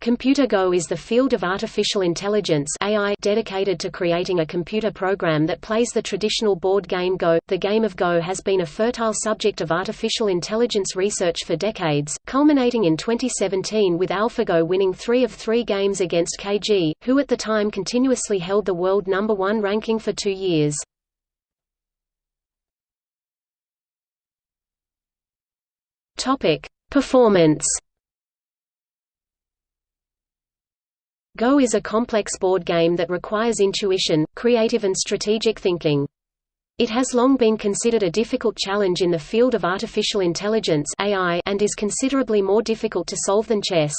Computer Go is the field of artificial intelligence AI dedicated to creating a computer program that plays the traditional board game Go. The game of Go has been a fertile subject of artificial intelligence research for decades, culminating in 2017 with AlphaGo winning three of three games against Ke Jie, who at the time continuously held the world number one ranking for two years. Performance Go is a complex board game that requires intuition, creative and strategic thinking. It has long been considered a difficult challenge in the field of artificial intelligence AI and is considerably more difficult to solve than chess.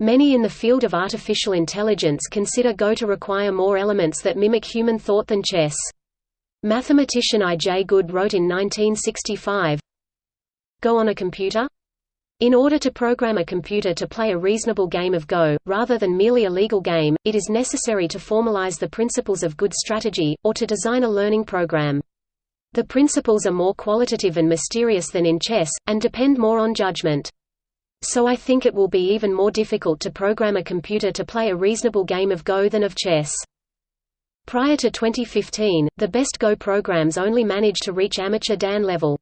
Many in the field of artificial intelligence consider Go to require more elements that mimic human thought than chess. Mathematician I. J. Good wrote in 1965, Go on a computer? In order to program a computer to play a reasonable game of Go, rather than merely a legal game, it is necessary to formalize the principles of good strategy, or to design a learning program. The principles are more qualitative and mysterious than in chess, and depend more on judgment. So I think it will be even more difficult to program a computer to play a reasonable game of Go than of chess. Prior to 2015, the best Go programs only managed to reach amateur Dan level.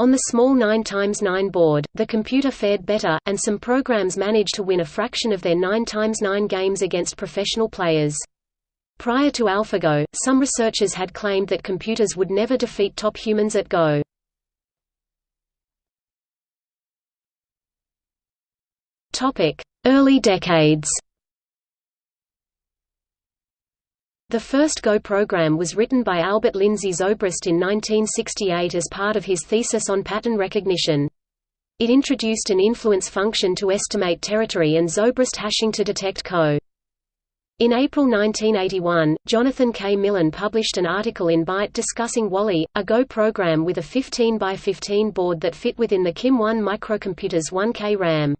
On the small 9x9 board, the computer fared better, and some programs managed to win a fraction of their 9x9 games against professional players. Prior to AlphaGo, some researchers had claimed that computers would never defeat top humans at Go. Early decades The first Go program was written by Albert Lindsay Zobrist in 1968 as part of his thesis on pattern recognition. It introduced an influence function to estimate territory and Zobrist hashing to detect ko. In April 1981, Jonathan K. Millen published an article in Byte discussing Wally, a Go program with a 15 by 15 board that fit within the KIM-1 microcomputer's 1K RAM.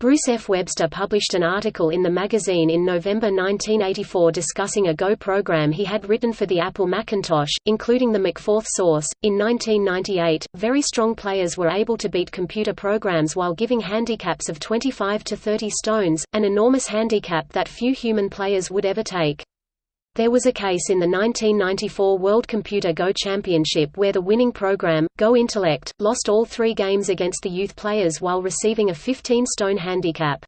Bruce F. Webster published an article in the magazine in November 1984 discussing a Go program he had written for the Apple Macintosh, including the MacFORTH source. In 1998, very strong players were able to beat computer programs while giving handicaps of 25 to 30 stones, an enormous handicap that few human players would ever take. There was a case in the 1994 World Computer Go Championship where the winning program, Go Intellect, lost all three games against the youth players while receiving a 15-stone handicap.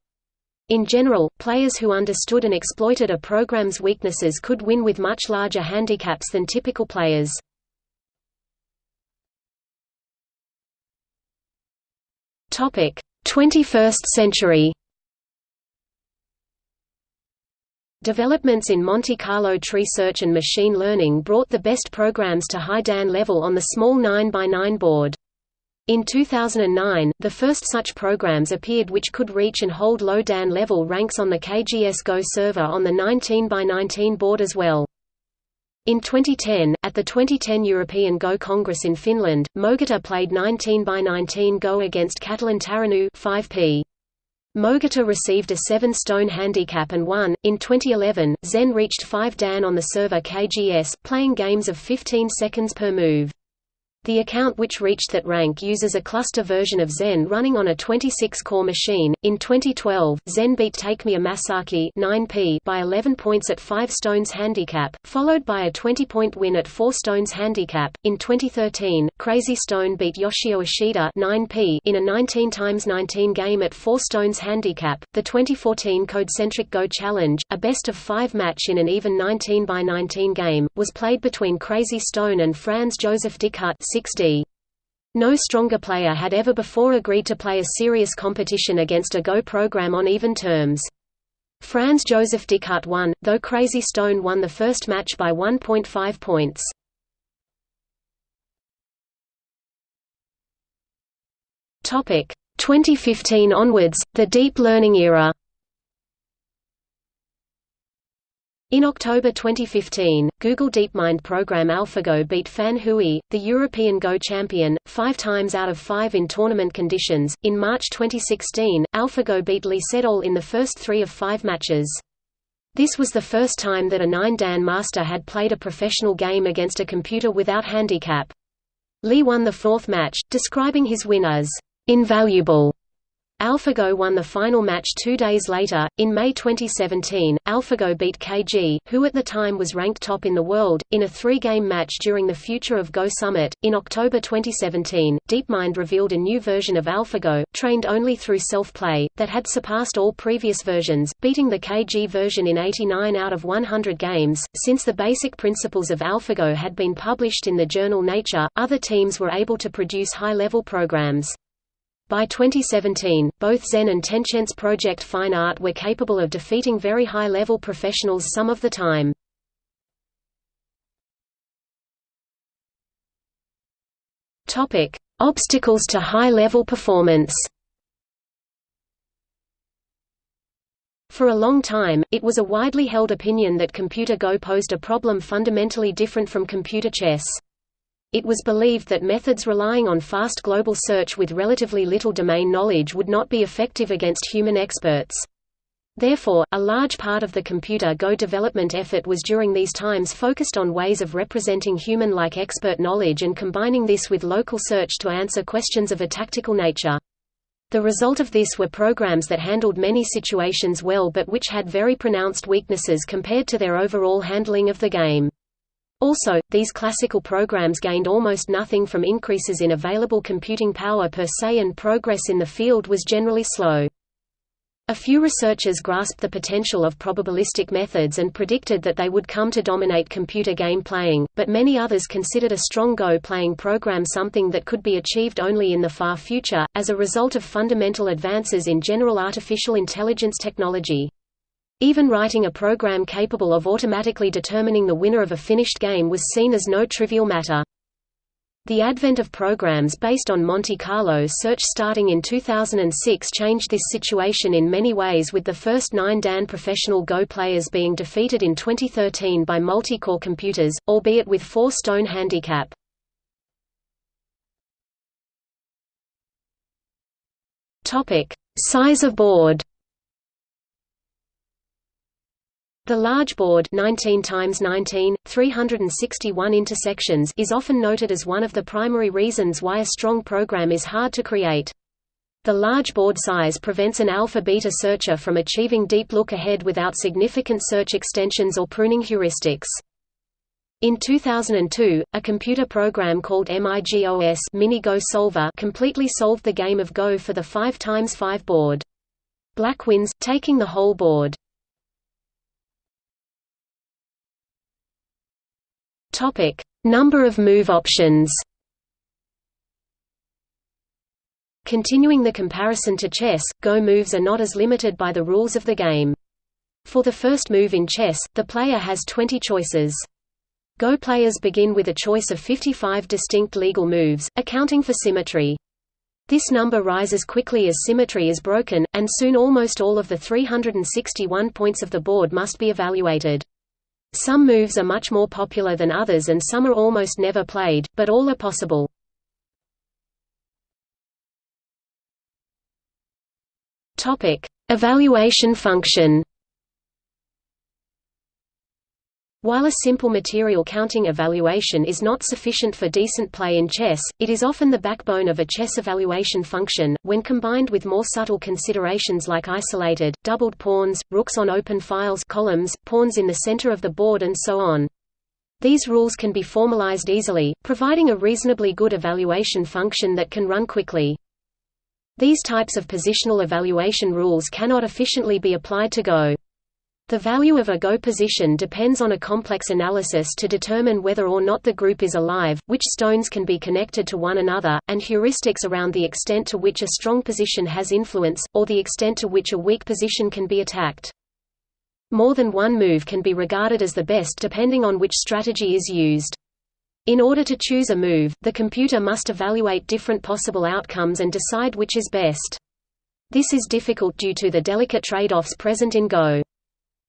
In general, players who understood and exploited a program's weaknesses could win with much larger handicaps than typical players. Topic: 21st century. Developments in Monte Carlo tree search and machine learning brought the best programs to high DAN level on the small 9x9 board. In 2009, the first such programs appeared which could reach and hold low DAN level ranks on the KGS Go server on the 19x19 board as well. In 2010, at the 2010 European Go Congress in Finland, Mogita played 19x19 Go against Catalin Taranu 5p. Mogita received a 7-stone handicap and won. In 2011, Zen reached 5 Dan on the server KGS, playing games of 15 seconds per move. The account which reached that rank uses a cluster version of Zen running on a 26-core machine. In 2012, Zen beat Takemiya Masaki 9p by 11 points at 5 stones handicap, followed by a 20-point win at 4 stones handicap. In 2013, Crazy Stone beat Yoshio Ishida 9p in a 19 x 19 game at 4 stones handicap. The 2014 Codecentric Go Challenge, a best of 5 match in an even 19 by 19 game, was played between Crazy Stone and Franz Josef Dickhut 6D. No stronger player had ever before agreed to play a serious competition against a Go program on even terms. Franz Josef Dickhut won, though Crazy Stone won the first match by 1.5 points. Topic 2015 onwards, the deep learning era. In October 2015, Google DeepMind program AlphaGo beat Fan Hui, the European Go champion, five times out of five in tournament conditions. In March 2016, AlphaGo beat Lee Sedol in the first three of five matches. This was the first time that a 9-dan master had played a professional game against a computer without handicap. Lee won the fourth match, describing his win as invaluable AlphaGo won the final match two days later. In May 2017, AlphaGo beat Ke Jie, who at the time was ranked top in the world, in a three game match during the Future of Go Summit. In October 2017, DeepMind revealed a new version of AlphaGo, trained only through self play, that had surpassed all previous versions, beating the Ke Jie version in 89 out of 100 games. Since the basic principles of AlphaGo had been published in the journal Nature, other teams were able to produce high level programs. By 2017, both Zen and Tencent's Project Fine Art were capable of defeating very high-level professionals some of the time. Topic: Obstacles to high-level performance. For a long time, it was a widely held opinion that computer Go posed a problem fundamentally different from computer chess. It was believed that methods relying on fast global search with relatively little domain knowledge would not be effective against human experts. Therefore, a large part of the computer Go development effort was during these times focused on ways of representing human-like expert knowledge and combining this with local search to answer questions of a tactical nature. The result of this were programs that handled many situations well but which had very pronounced weaknesses compared to their overall handling of the game. Also, these classical programs gained almost nothing from increases in available computing power per se and progress in the field was generally slow. A few researchers grasped the potential of probabilistic methods and predicted that they would come to dominate computer game playing, but many others considered a strong Go playing program something that could be achieved only in the far future, as a result of fundamental advances in general artificial intelligence technology. Even writing a program capable of automatically determining the winner of a finished game was seen as no trivial matter. The advent of programs based on Monte Carlo search starting in 2006 changed this situation in many ways with the first nine DAN professional Go players being defeated in 2013 by multi-core computers, albeit with four stone handicap. Size of board The large board 19 times 19, 361 intersections is often noted as one of the primary reasons why a strong program is hard to create. The large board size prevents an alpha-beta searcher from achieving deep look-ahead without significant search extensions or pruning heuristics. In 2002, a computer program called MIGOS Mini Go Solver completely solved the game of Go for the 5x5 board. Black wins, taking the whole board. Topic: Number of move options. Continuing the comparison to chess, Go moves are not as limited by the rules of the game. For the first move in chess, the player has 20 choices. Go players begin with a choice of 55 distinct legal moves, accounting for symmetry. This number rises quickly as symmetry is broken, and soon almost all of the 361 points of the board must be evaluated. Some moves are much more popular than others and some are almost never played, but all are possible. Evaluation function While a simple material counting evaluation is not sufficient for decent play in chess, it is often the backbone of a chess evaluation function, when combined with more subtle considerations like isolated, doubled pawns, rooks on open files columns, pawns in the center of the board and so on. These rules can be formalized easily, providing a reasonably good evaluation function that can run quickly. These types of positional evaluation rules cannot efficiently be applied to Go. The value of a go position depends on a complex analysis to determine whether or not the group is alive, which stones can be connected to one another, and heuristics around the extent to which a strong position has influence, or the extent to which a weak position can be attacked. More than one move can be regarded as the best depending on which strategy is used. In order to choose a move, the computer must evaluate different possible outcomes and decide which is best. This is difficult due to the delicate trade-offs present in Go.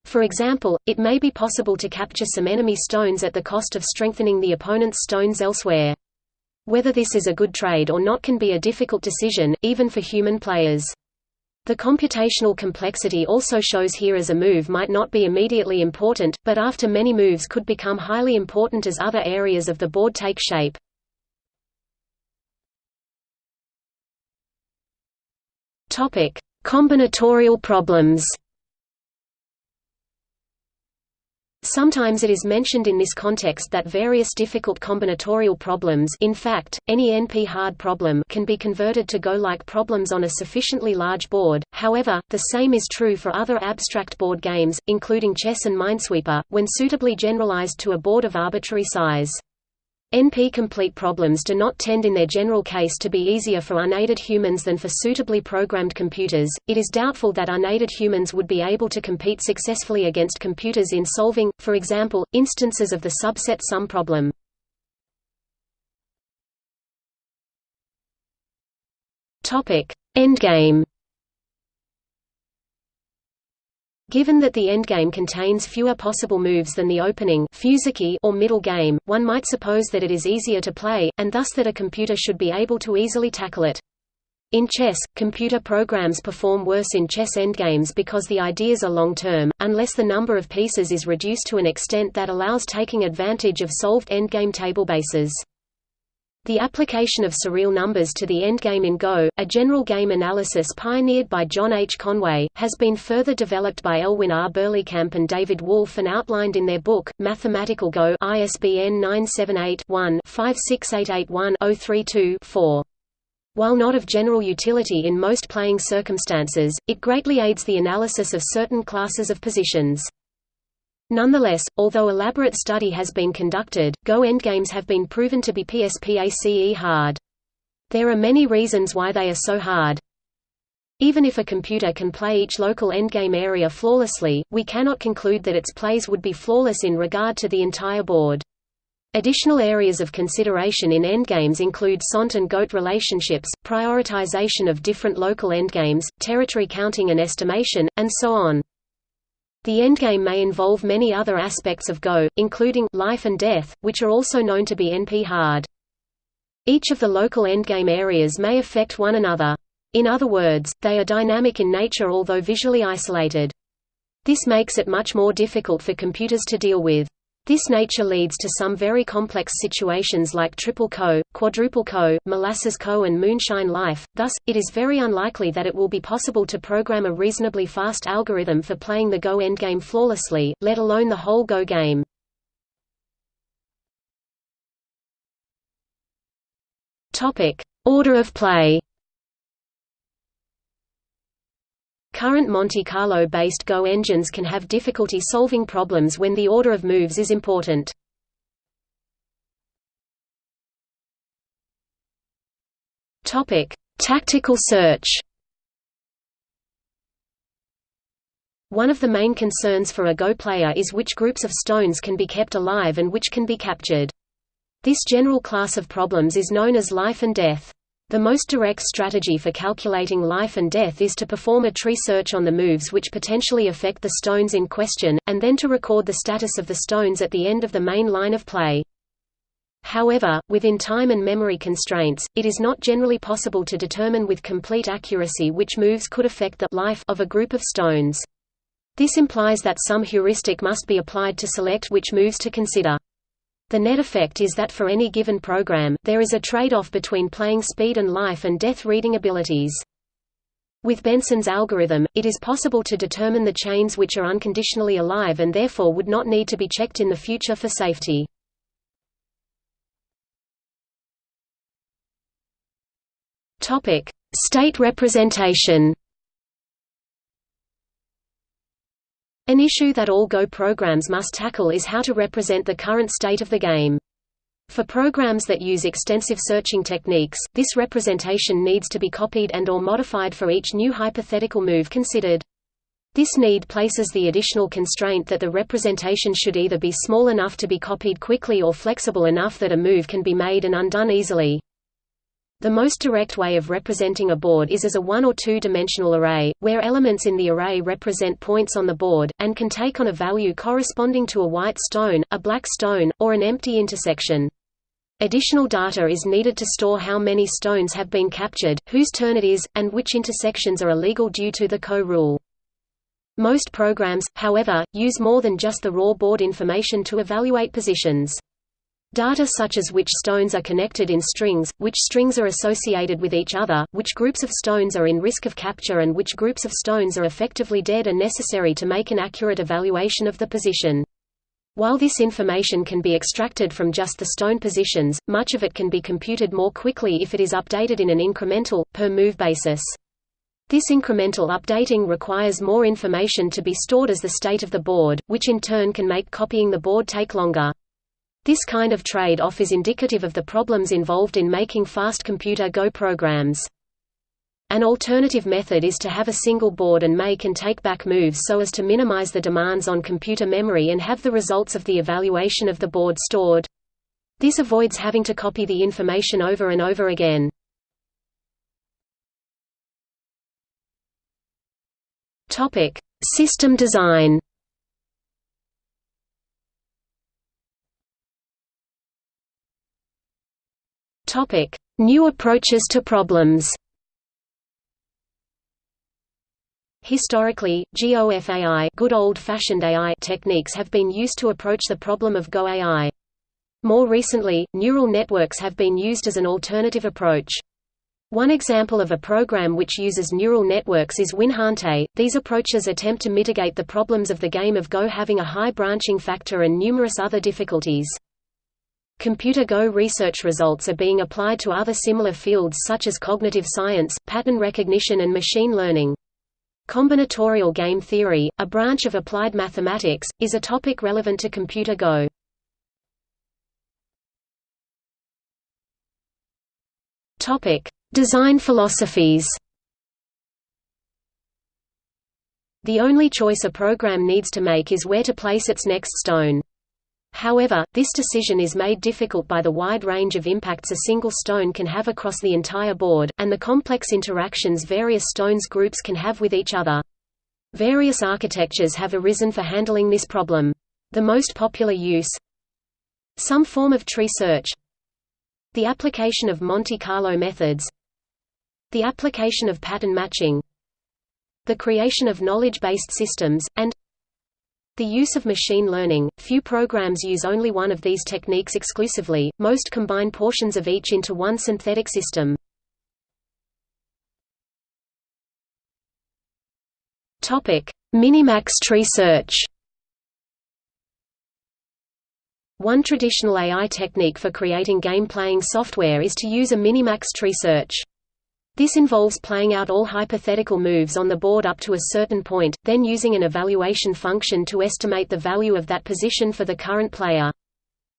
For example, it may be possible to capture some enemy stones at the cost of strengthening the opponent's stones elsewhere. Whether this is a good trade or not can be a difficult decision, even for human players. The computational complexity also shows here as a move might not be immediately important, but after many moves could become highly important as other areas of the board take shape. Combinatorial problems. Sometimes it is mentioned in this context that various difficult combinatorial problems in fact, any NP-hard problem can be converted to Go-like problems on a sufficiently large board, however, the same is true for other abstract board games, including chess and Minesweeper, when suitably generalized to a board of arbitrary size. NP-complete problems do not tend in their general case to be easier for unaided humans than for suitably programmed computers. It is doubtful that unaided humans would be able to compete successfully against computers in solving, for example, instances of the subset sum problem. Topic: Endgame Given that the endgame contains fewer possible moves than the opening or middle game, one might suppose that it is easier to play, and thus that a computer should be able to easily tackle it. In chess, computer programs perform worse in chess endgames because the ideas are long-term, unless the number of pieces is reduced to an extent that allows taking advantage of solved endgame table bases. The application of surreal numbers to the endgame in Go, a general game analysis pioneered by John H. Conway, has been further developed by Elwyn R. Berlekamp and David Wolfe and outlined in their book, Mathematical Go ISBN 978-1-56881-032-4. While not of general utility in most playing circumstances, it greatly aids the analysis of certain classes of positions. Nonetheless, although elaborate study has been conducted, Go endgames have been proven to be PSPACE hard. There are many reasons why they are so hard. Even if a computer can play each local endgame area flawlessly, we cannot conclude that its plays would be flawless in regard to the entire board. Additional areas of consideration in endgames include sente and gote relationships, prioritization of different local endgames, territory counting and estimation, and so on. The endgame may involve many other aspects of Go, including life and death, which are also known to be NP-hard. Each of the local endgame areas may affect one another. In other words, they are dynamic in nature although visually isolated. This makes it much more difficult for computers to deal with. This nature leads to some very complex situations like triple ko, quadruple ko, molasses ko and moonshine life, thus, it is very unlikely that it will be possible to program a reasonably fast algorithm for playing the Go endgame flawlessly, let alone the whole Go game. Order of play Current Monte Carlo-based Go engines can have difficulty solving problems when the order of moves is important. Tactical search. One of the main concerns for a Go player is which groups of stones can be kept alive and which can be captured. This general class of problems is known as life and death. The most direct strategy for calculating life and death is to perform a tree search on the moves which potentially affect the stones in question, and then to record the status of the stones at the end of the main line of play. However, within time and memory constraints, it is not generally possible to determine with complete accuracy which moves could affect the life of a group of stones. This implies that some heuristic must be applied to select which moves to consider. The net effect is that for any given program, there is a trade-off between playing speed and life and death reading abilities. With Benson's algorithm, it is possible to determine the chains which are unconditionally alive and therefore would not need to be checked in the future for safety. State representation An issue that all Go programs must tackle is how to represent the current state of the game. For programs that use extensive searching techniques, this representation needs to be copied and or modified for each new hypothetical move considered. This need places the additional constraint that the representation should either be small enough to be copied quickly or flexible enough that a move can be made and undone easily. The most direct way of representing a board is as a one- or two-dimensional array, where elements in the array represent points on the board, and can take on a value corresponding to a white stone, a black stone, or an empty intersection. Additional data is needed to store how many stones have been captured, whose turn it is, and which intersections are illegal due to the ko-rule. Most programs, however, use more than just the raw board information to evaluate positions. Data such as which stones are connected in strings, which strings are associated with each other, which groups of stones are in risk of capture and which groups of stones are effectively dead are necessary to make an accurate evaluation of the position. While this information can be extracted from just the stone positions, much of it can be computed more quickly if it is updated in an incremental, per-move basis. This incremental updating requires more information to be stored as the state of the board, which in turn can make copying the board take longer. This kind of trade-off is indicative of the problems involved in making fast computer Go programs. An alternative method is to have a single board and make and take back moves so as to minimize the demands on computer memory and have the results of the evaluation of the board stored. This avoids having to copy the information over and over again. System design Topic: New approaches to problems. Historically, GOFAI good old-fashioned AI techniques have been used to approach the problem of Go AI. More recently, neural networks have been used as an alternative approach. One example of a program which uses neural networks is WinHonte. These approaches attempt to mitigate the problems of the game of Go having a high branching factor and numerous other difficulties. Computer Go research results are being applied to other similar fields such as cognitive science, pattern recognition and machine learning. Combinatorial game theory, a branch of applied mathematics, is a topic relevant to Computer Go. Design philosophies The only choice a program needs to make is where to place its next stone. However, this decision is made difficult by the wide range of impacts a single stone can have across the entire board, and the complex interactions various stones groups can have with each other. Various architectures have arisen for handling this problem. The most popular use Some form of tree search The application of Monte Carlo methods The application of pattern matching The creation of knowledge-based systems, and the use of machine learning, few programs use only one of these techniques exclusively, most combine portions of each into one synthetic system. Minimax tree search One traditional AI technique for creating game-playing software is to use a minimax tree search. This involves playing out all hypothetical moves on the board up to a certain point, then using an evaluation function to estimate the value of that position for the current player.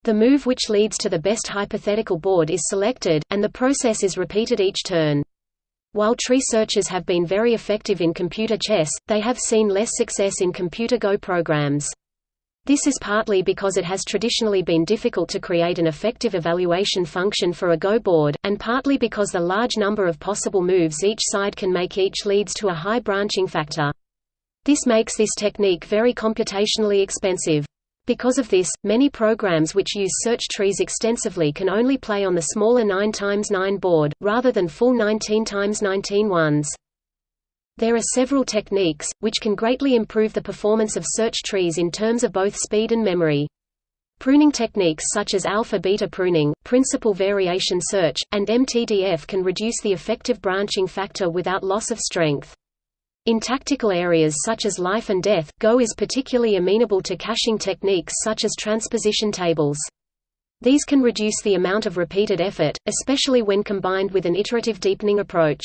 The move which leads to the best hypothetical board is selected, and the process is repeated each turn. While tree searches have been very effective in computer chess, they have seen less success in computer Go programs. This is partly because it has traditionally been difficult to create an effective evaluation function for a Go board, and partly because the large number of possible moves each side can make each leads to a high branching factor. This makes this technique very computationally expensive. Because of this, many programs which use search trees extensively can only play on the smaller 9x9 board, rather than full 19x19 ones. There are several techniques, which can greatly improve the performance of search trees in terms of both speed and memory. Pruning techniques such as alpha-beta pruning, principal variation search, and MTDF can reduce the effective branching factor without loss of strength. In tactical areas such as life and death, Go is particularly amenable to caching techniques such as transposition tables. These can reduce the amount of repeated effort, especially when combined with an iterative deepening approach.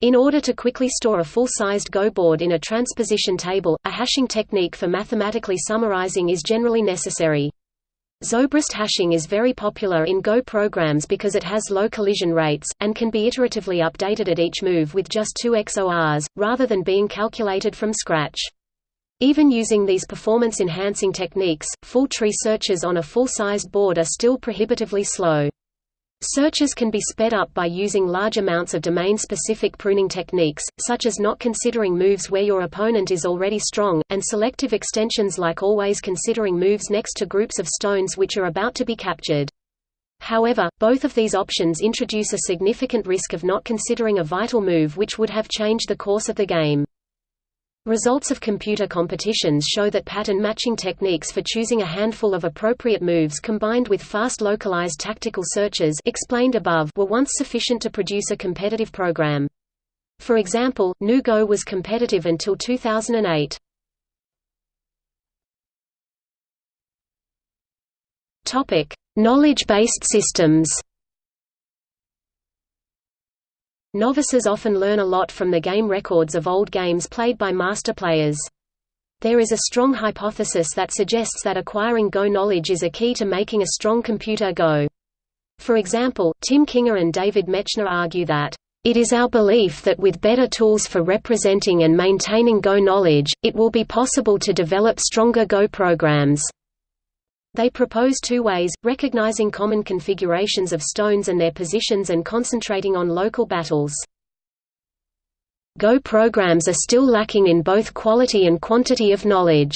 In order to quickly store a full-sized Go board in a transposition table, a hashing technique for mathematically summarizing is generally necessary. Zobrist hashing is very popular in Go programs because it has low collision rates, and can be iteratively updated at each move with just two XORs, rather than being calculated from scratch. Even using these performance-enhancing techniques, full tree searches on a full-sized board are still prohibitively slow. Searches can be sped up by using large amounts of domain-specific pruning techniques, such as not considering moves where your opponent is already strong, and selective extensions like always considering moves next to groups of stones which are about to be captured. However, both of these options introduce a significant risk of not considering a vital move which would have changed the course of the game. Results of computer competitions show that pattern matching techniques for choosing a handful of appropriate moves combined with fast localized tactical searches explained above were once sufficient to produce a competitive program. For example, GNU Go was competitive until 2008. Topic: Knowledge-based systems. Novices often learn a lot from the game records of old games played by master players. There is a strong hypothesis that suggests that acquiring Go knowledge is a key to making a strong computer Go. For example, Tim Kinger and David Mechner argue that, "...it is our belief that with better tools for representing and maintaining Go knowledge, it will be possible to develop stronger Go programs." They propose two ways, recognizing common configurations of stones and their positions and concentrating on local battles. Go programs are still lacking in both quality and quantity of knowledge.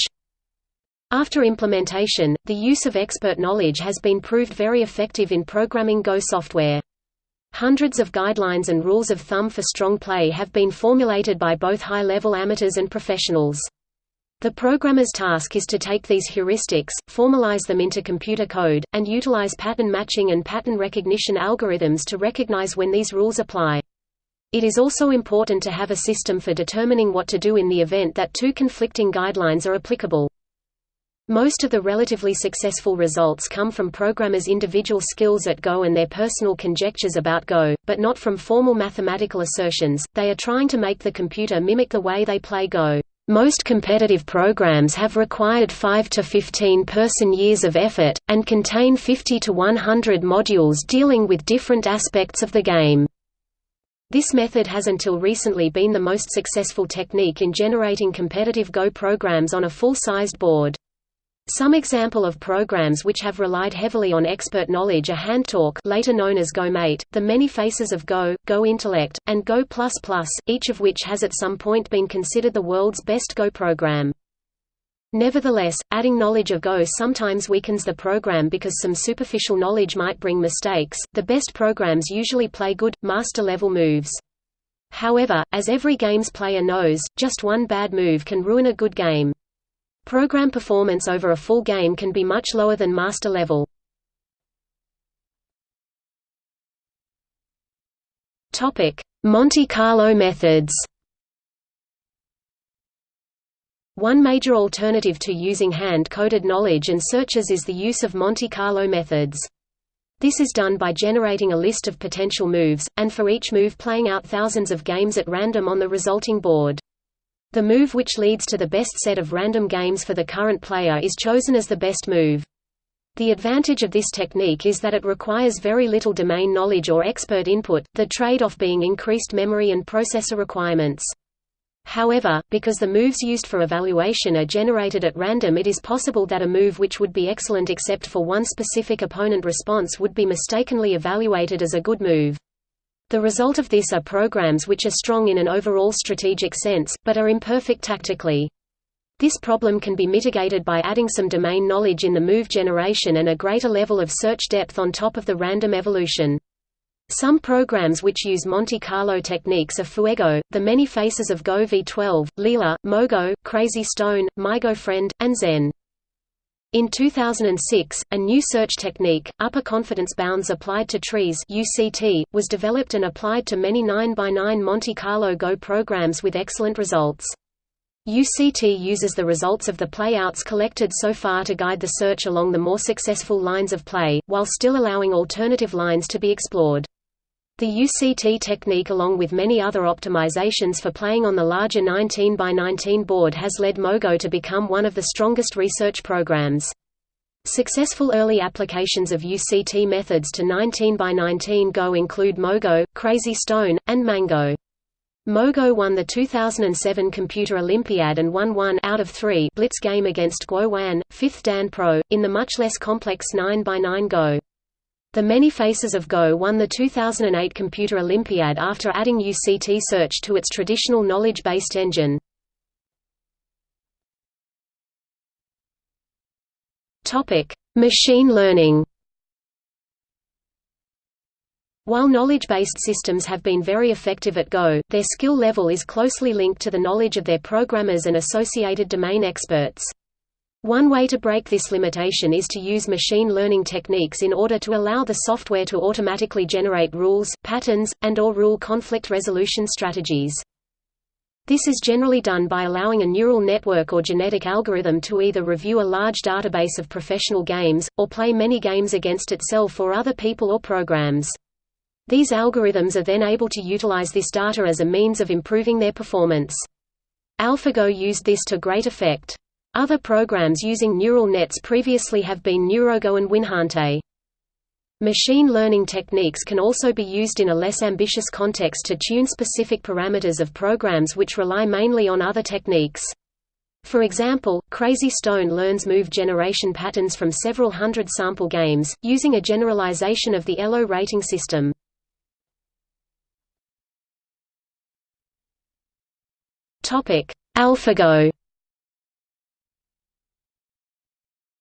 After implementation, the use of expert knowledge has been proved very effective in programming Go software. Hundreds of guidelines and rules of thumb for strong play have been formulated by both high-level amateurs and professionals. The programmer's task is to take these heuristics, formalize them into computer code, and utilize pattern matching and pattern recognition algorithms to recognize when these rules apply. It is also important to have a system for determining what to do in the event that two conflicting guidelines are applicable. Most of the relatively successful results come from programmers' individual skills at Go and their personal conjectures about Go, but not from formal mathematical assertions. They are trying to make the computer mimic the way they play Go. Most competitive programs have required 5 to 15 person-years of effort, and contain 50 to 100 modules dealing with different aspects of the game. This method has until recently been the most successful technique in generating competitive Go programs on a full-sized board. Some example of programs which have relied heavily on expert knowledge are HandTalk later known as GoMate, The Many Faces of Go, Go Intellect, and Go++, each of which has at some point been considered the world's best Go program. Nevertheless, adding knowledge of Go sometimes weakens the program because some superficial knowledge might bring mistakes. The best programs usually play good, master-level moves. However, as every games player knows, just one bad move can ruin a good game. Program performance over a full game can be much lower than master level. Topic: Monte Carlo methods. One major alternative to using hand-coded knowledge and searches is the use of Monte Carlo methods. This is done by generating a list of potential moves, and for each move playing out thousands of games at random on the resulting board. The move which leads to the best set of random games for the current player is chosen as the best move. The advantage of this technique is that it requires very little domain knowledge or expert input, the trade-off being increased memory and processor requirements. However, because the moves used for evaluation are generated at random it is possible that a move which would be excellent except for one specific opponent response would be mistakenly evaluated as a good move. The result of this are programs which are strong in an overall strategic sense, but are imperfect tactically. This problem can be mitigated by adding some domain knowledge in the move generation and a greater level of search depth on top of the random evolution. Some programs which use Monte Carlo techniques are Fuego, The Many Faces of Go V12, Leela, Mogo, Crazy Stone, MyGoFriend, and Zen. In 2006, a new search technique, upper confidence bounds applied to trees UCT, was developed and applied to many 9x9 Monte Carlo Go programs with excellent results. UCT uses the results of the playouts collected so far to guide the search along the more successful lines of play, while still allowing alternative lines to be explored. The UCT technique along with many other optimizations for playing on the larger 19 by 19 board has led Mogo to become one of the strongest research programs. Successful early applications of UCT methods to 19 by 19 Go include Mogo, Crazy Stone, and Mango. Mogo won the 2007 Computer Olympiad and won one out of three blitz game against Guo Juan, 5th Dan Pro, in the much less complex 9 by 9 Go. The Many Faces of Go won the 2008 Computer Olympiad after adding UCT search to its traditional knowledge-based engine. Topic: Machine learning. While knowledge-based systems have been very effective at Go, their skill level is closely linked to the knowledge of their programmers and associated domain experts. One way to break this limitation is to use machine learning techniques in order to allow the software to automatically generate rules, patterns, and or rule conflict resolution strategies. This is generally done by allowing a neural network or genetic algorithm to either review a large database of professional games, or play many games against itself or other people or programs. These algorithms are then able to utilize this data as a means of improving their performance. AlphaGo used this to great effect. Other programs using neural nets previously have been NeuroGo and WinHonte. Machine learning techniques can also be used in a less ambitious context to tune specific parameters of programs which rely mainly on other techniques. For example, Crazy Stone learns move generation patterns from several hundred sample games, using a generalization of the ELO rating system. AlphaGo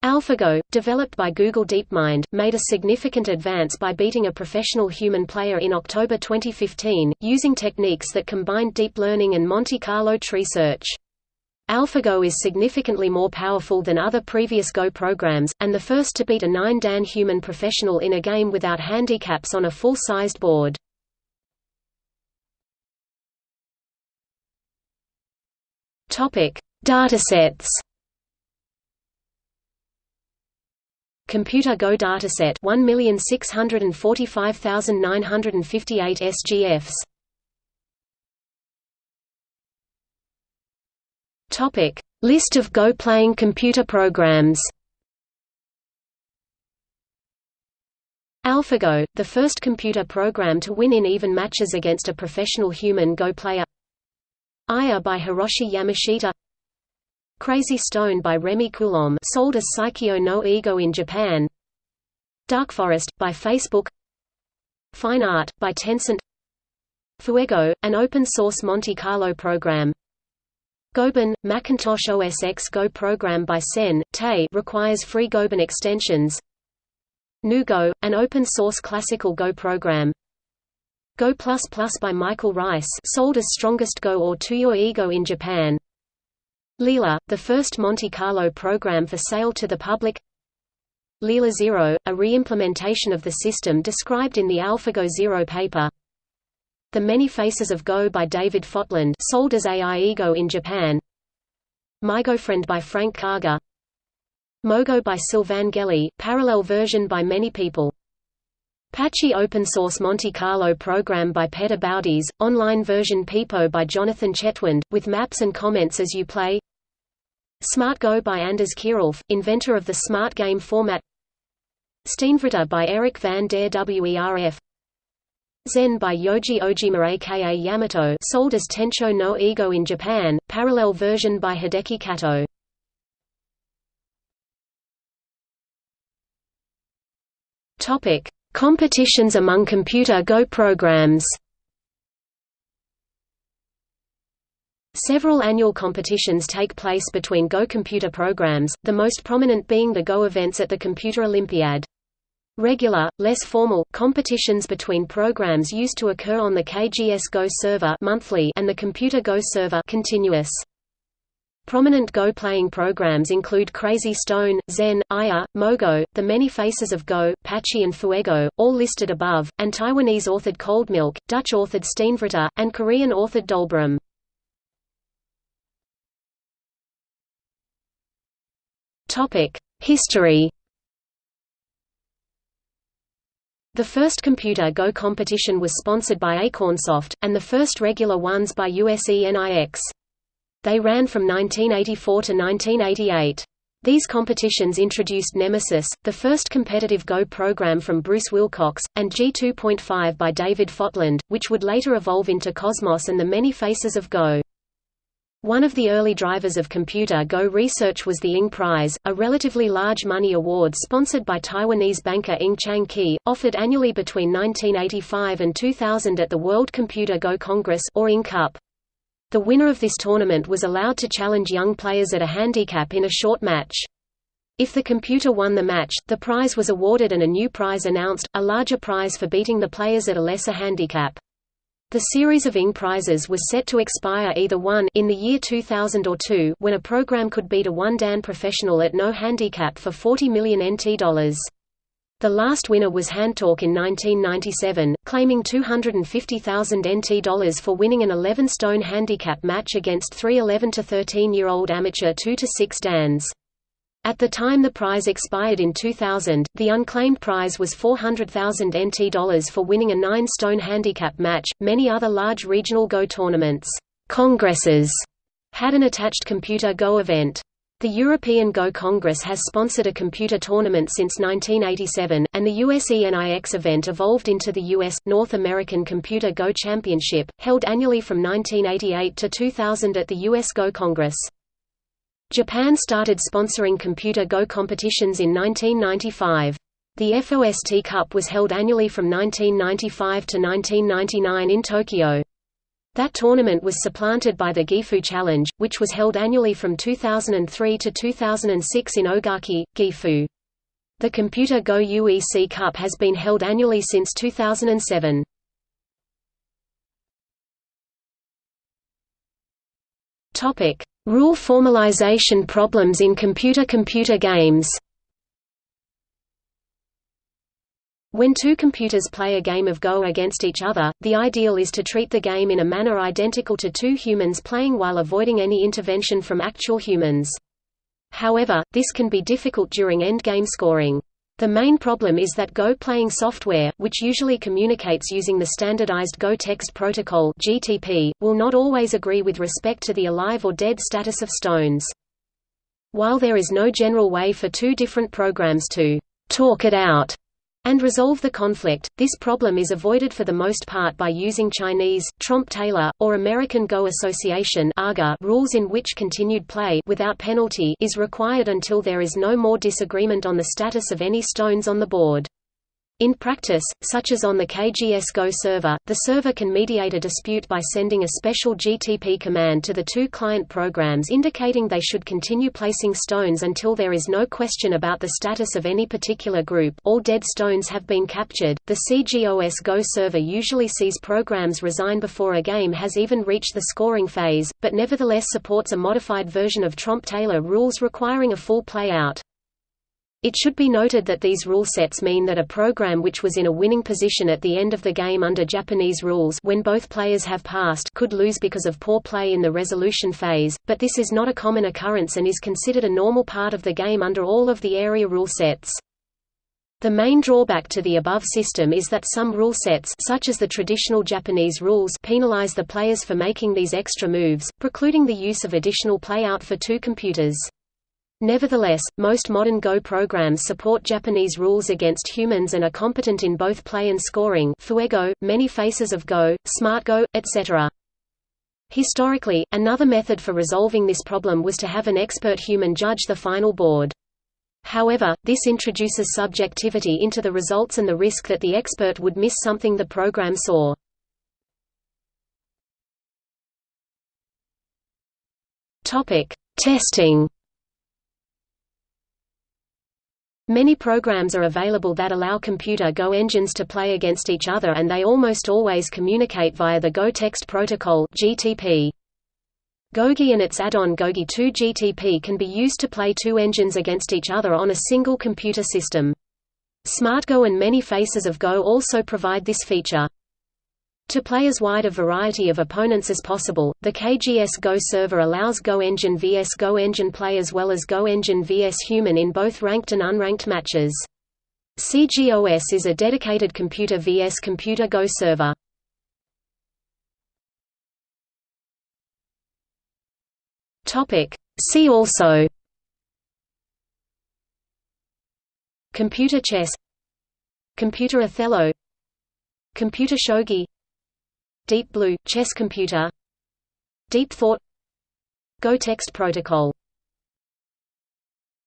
AlphaGo, developed by Google DeepMind, made a significant advance by beating a professional human player in October 2015, using techniques that combined deep learning and Monte Carlo tree search. AlphaGo is significantly more powerful than other previous Go programs, and the first to beat a 9-dan human professional in a game without handicaps on a full-sized board. Datasets Computer Go dataset 1645958 SGFs. Topic: List of Go playing computer programs. AlphaGo, the first computer program to win in even matches against a professional human Go player. Aya by Hiroshi Yamashita Crazy Stone by Rémi Coulom sold as Saikyo no Igo in Japan. Dark Forest, by Facebook. Fine Art, by Tencent. Fuego, an open-source Monte Carlo program. Goban, Macintosh OS X Go program by Sen, Tay requires free Goban extensions. GNU Go, an open-source classical Go program. Go++ by Michael Reiss sold as Strongest Go or Tuyoi Igo in Japan Leela, the first Monte Carlo program for sale to the public. Leela Zero, a re-implementation of the system described in the AlphaGo Zero paper. The Many Faces of Go by David Fotland sold as AI Igo in Japan. MyGoFriend by Frank Karger Mogo by Sylvain Gelly, parallel version by many people Pachi open source Monte Carlo program by Petr Baudiš, online version Peepo by Jonathan Chetwynd, with maps and comments as you play. Smart Go by Anders Kierulf, inventor of the smart game format. Steenvreter by Eric van der Werf Zen by Yoji Ojima aka Yamato sold as Tencho no Igo in Japan, parallel version by Hideki Kato. Topic Competitions among computer Go programs Several annual competitions take place between Go computer programs, the most prominent being the Go events at the Computer Olympiad. Regular, less formal, competitions between programs used to occur on the KGS Go server monthly and the Computer Go server continuous. Prominent Go playing programs include Crazy Stone, Zen, Aya, Mogo, The Many Faces of Go, Pachi and Fuego, all listed above, and Taiwanese-authored Cold Milk, Dutch-authored Steenvreter, and Korean-authored DolBaram. History The first Computer Go competition was sponsored by Acornsoft, and the first regular ones by USENIX. They ran from 1984 to 1988. These competitions introduced Nemesis, the first competitive Go program from Bruce Wilcox, and G2.5 by David Fotland, which would later evolve into Cosmos and the Many Faces of Go. One of the early drivers of Computer Go research was the Ing Prize, a relatively large money award sponsored by Taiwanese banker Ing Chang Ki, offered annually between 1985 and 2000 at the World Computer Go Congress or Ing Cup. The winner of this tournament was allowed to challenge young players at a handicap in a short match. If the computer won the match, the prize was awarded and a new prize announced, a larger prize for beating the players at a lesser handicap. The series of ING prizes was set to expire either 1 in the year 2000 or 2 when a program could beat a one-dan professional at no handicap for 40 million NT dollars. The last winner was Handtalk in 1997, claiming 250,000 NT dollars for winning an 11-stone handicap match against three 11 to 13-year-old amateur 2 to 6 dans. At the time the prize expired in 2000, the unclaimed prize was 400,000 NT dollars for winning a nine-stone handicap match. Many other large regional Go tournaments, congresses, had an attached computer Go event. The European Go Congress has sponsored a computer tournament since 1987, and the USENIX event evolved into the US North American Computer Go Championship, held annually from 1988 to 2000 at the US Go Congress. Japan started sponsoring Computer Go competitions in 1995. The FOST Cup was held annually from 1995 to 1999 in Tokyo. That tournament was supplanted by the Gifu Challenge, which was held annually from 2003 to 2006 in Ogaki, Gifu. The Computer Go UEC Cup has been held annually since 2007. Topic: Rule formalization problems in computer-computer games When two computers play a game of Go against each other, the ideal is to treat the game in a manner identical to two humans playing while avoiding any intervention from actual humans. However, this can be difficult during endgame scoring. The main problem is that Go playing software, which usually communicates using the standardized Go Text Protocol (GTP), will not always agree with respect to the alive or dead status of stones. While there is no general way for two different programs to talk it out and resolve the conflict. This problem is avoided for the most part by using Chinese, Tromp-Taylor, or American Go Association (AGA) rules in which continued play without penalty is required until there is no more disagreement on the status of any stones on the board. In practice, such as on the KGS Go server, the server can mediate a dispute by sending a special GTP command to the two client programs indicating they should continue placing stones until there is no question about the status of any particular group all dead stones have been captured. The CGOS Go server usually sees programs resign before a game has even reached the scoring phase, but nevertheless supports a modified version of Tromp-Taylor rules requiring a full playout. It should be noted that these rule sets mean that a program which was in a winning position at the end of the game under Japanese rules when both players have passed could lose because of poor play in the resolution phase, but this is not a common occurrence and is considered a normal part of the game under all of the area rule sets. The main drawback to the above system is that some rule sets such as the traditional Japanese rules penalize the players for making these extra moves, precluding the use of additional playout for two computers. Nevertheless, most modern Go programs support Japanese rules against humans and are competent in both play and scoring Fuego, many faces of Go, Smart Go, etc. Historically, another method for resolving this problem was to have an expert human judge the final board. However, this introduces subjectivity into the results and the risk that the expert would miss something the program saw. Testing Many programs are available that allow computer Go engines to play against each other and they almost always communicate via the Go Text Protocol GTP. GoGui and its add-on GoGui 2 GTP can be used to play two engines against each other on a single computer system. SmartGo and many faces of Go also provide this feature. To play as wide a variety of opponents as possible, the KGS Go server allows Go Engine vs Go Engine play as well as Go Engine vs Human in both ranked and unranked matches. CGOS is a dedicated computer vs computer Go server. See also. Computer chess. Computer Othello. Computer shogi Deep Blue – Chess computer. Deep Thought. Go Text Protocol